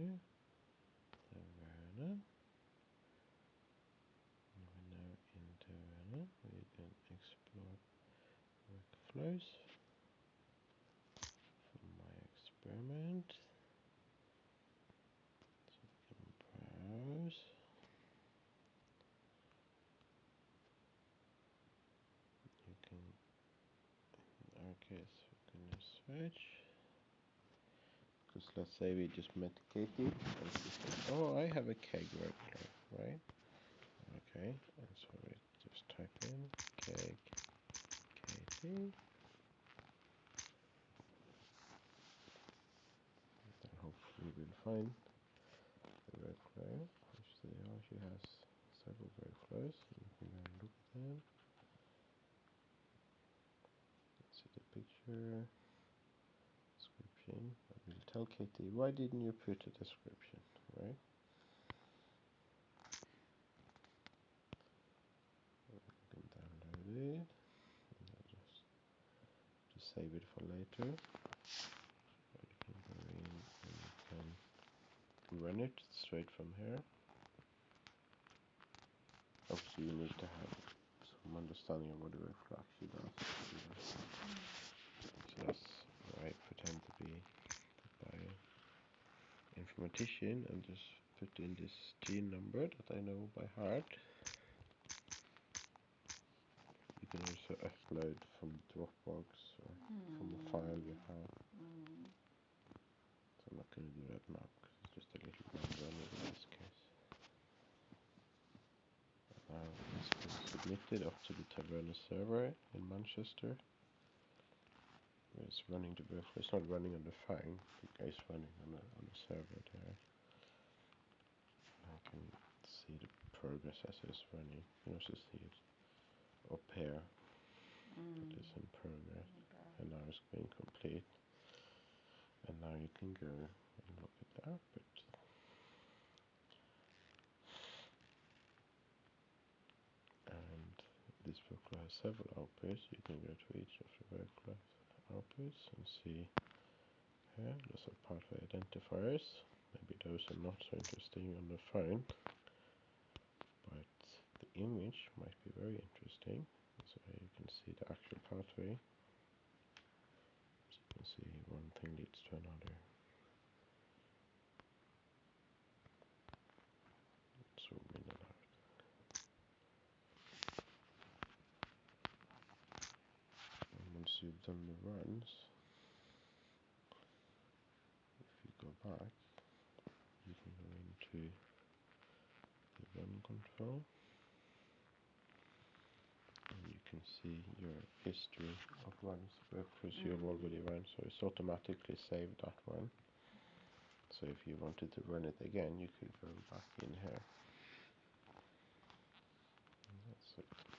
into Taverna. We're now in Taverna. We can explore workflows from my experiment. So we can browse. You can, in our case, we're going to switch because let's say we just met Katie. Oh I have a KEGG workflow right? Okay and so we just type in. KEGG Katie. And hopefully we'll find the workflow which they are she has several workflows you can go and look at them. See the picture. Will why didn't you put a description, right? Can download it. just save it for later. You can go in and you can run it straight from here. Obviously you need to have some understanding of what the workflow actually does. That's I pretend to be informatician and just put in this gene number that I know by heart. You can also upload from Dropbox or mm. from a file you have. Mm. So I'm not going to do that now because it's just a little number in this case. Now this is submitted up to the Taverna server in Manchester. It's running to both. It's not running on the phone. It's running on the on the server there. I can see the progress as it's running. You can also see it up here. Mm. It is in progress, and now it's being complete. And now you can go and look at the output. And this workflow has several outputs. You can go to each of the workflows outputs and see. here there's a pathway identifiers. Maybe those are not so interesting on the phone. But the image might be very interesting. So you can see Done on the runs. If you go back you can go into the run control. And you can see your history of runs because you have already run so it's automatically saved that one. So if you wanted to run it again you could go back in here. And that's it.